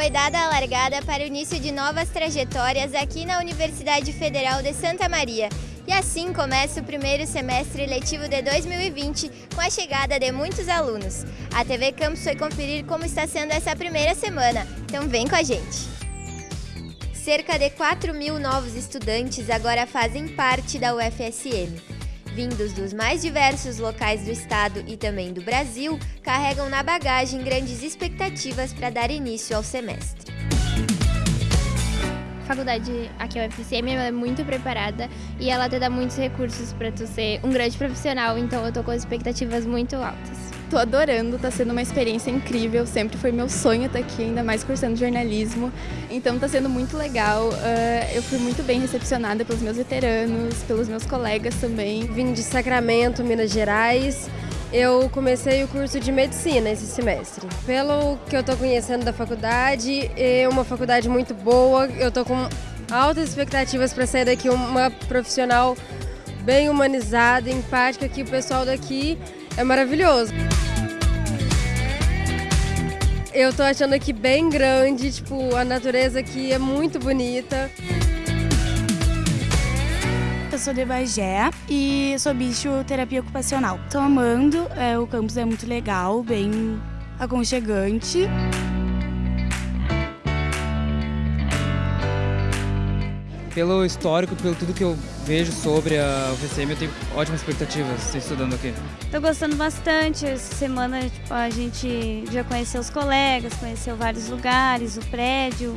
foi dada a largada para o início de novas trajetórias aqui na Universidade Federal de Santa Maria. E assim começa o primeiro semestre letivo de 2020, com a chegada de muitos alunos. A TV Campus foi conferir como está sendo essa primeira semana, então vem com a gente! Cerca de 4 mil novos estudantes agora fazem parte da UFSM vindos dos mais diversos locais do estado e também do Brasil, carregam na bagagem grandes expectativas para dar início ao semestre. A faculdade aqui, a UFCM, é muito preparada e ela te dá muitos recursos para tu ser um grande profissional, então eu tô com expectativas muito altas. Tô adorando, tá sendo uma experiência incrível, sempre foi meu sonho estar aqui, ainda mais cursando jornalismo. Então tá sendo muito legal, uh, eu fui muito bem recepcionada pelos meus veteranos, pelos meus colegas também. Vim de Sacramento, Minas Gerais. Eu comecei o curso de medicina esse semestre. Pelo que eu tô conhecendo da faculdade, é uma faculdade muito boa, eu tô com altas expectativas para sair daqui uma profissional bem humanizada, empática, que o pessoal daqui é maravilhoso. Eu tô achando aqui bem grande, tipo, a natureza aqui é muito bonita. Eu sou de Bagé e sou bicho terapia ocupacional. Tô amando, é, o campus é muito legal, bem aconchegante. Pelo histórico, pelo tudo que eu vejo sobre a UFSM, eu tenho ótimas expectativas estudando aqui. Estou gostando bastante. Essa semana tipo, a gente já conheceu os colegas, conheceu vários lugares, o prédio,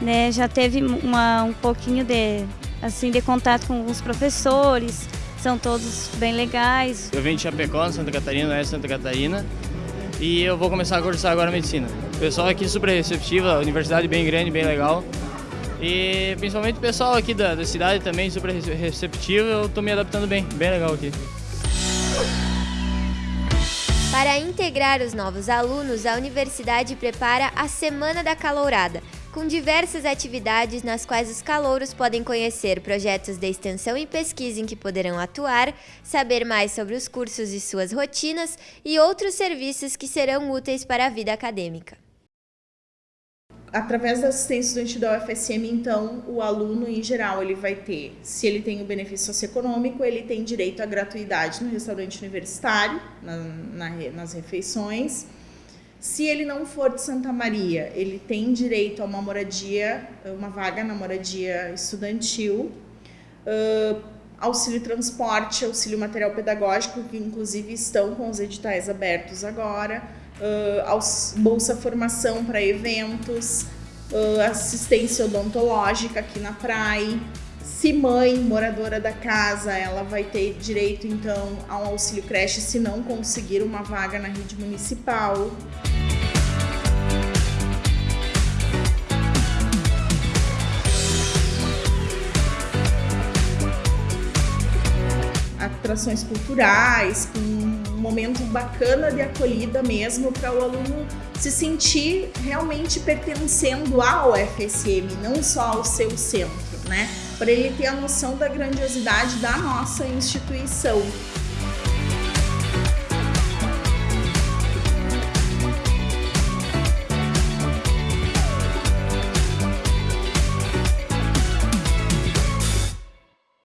né? Já teve uma, um pouquinho de, assim, de contato com os professores, são todos bem legais. Eu venho de Chapecó, Santa Catarina, é Santa Catarina, e eu vou começar a cursar agora medicina. O pessoal aqui super receptivo, a universidade bem grande, bem legal. E principalmente o pessoal aqui da, da cidade também super receptivo, eu estou me adaptando bem, bem legal aqui. Para integrar os novos alunos, a universidade prepara a Semana da Calourada, com diversas atividades nas quais os calouros podem conhecer projetos de extensão e pesquisa em que poderão atuar, saber mais sobre os cursos e suas rotinas e outros serviços que serão úteis para a vida acadêmica através da assistência estudante da UFSM, então, o aluno, em geral, ele vai ter, se ele tem o benefício socioeconômico, ele tem direito à gratuidade no restaurante universitário, na, na, nas refeições. Se ele não for de Santa Maria, ele tem direito a uma moradia, uma vaga na moradia estudantil, uh, auxílio transporte, auxílio material pedagógico, que inclusive estão com os editais abertos agora, uh, bolsa formação para eventos, uh, assistência odontológica aqui na praia. Se mãe, moradora da casa, ela vai ter direito então a um auxílio creche se não conseguir uma vaga na rede municipal. Atrações culturais, com momento bacana de acolhida mesmo para o aluno se sentir realmente pertencendo ao UFSM, não só ao seu centro, né? Para ele ter a noção da grandiosidade da nossa instituição.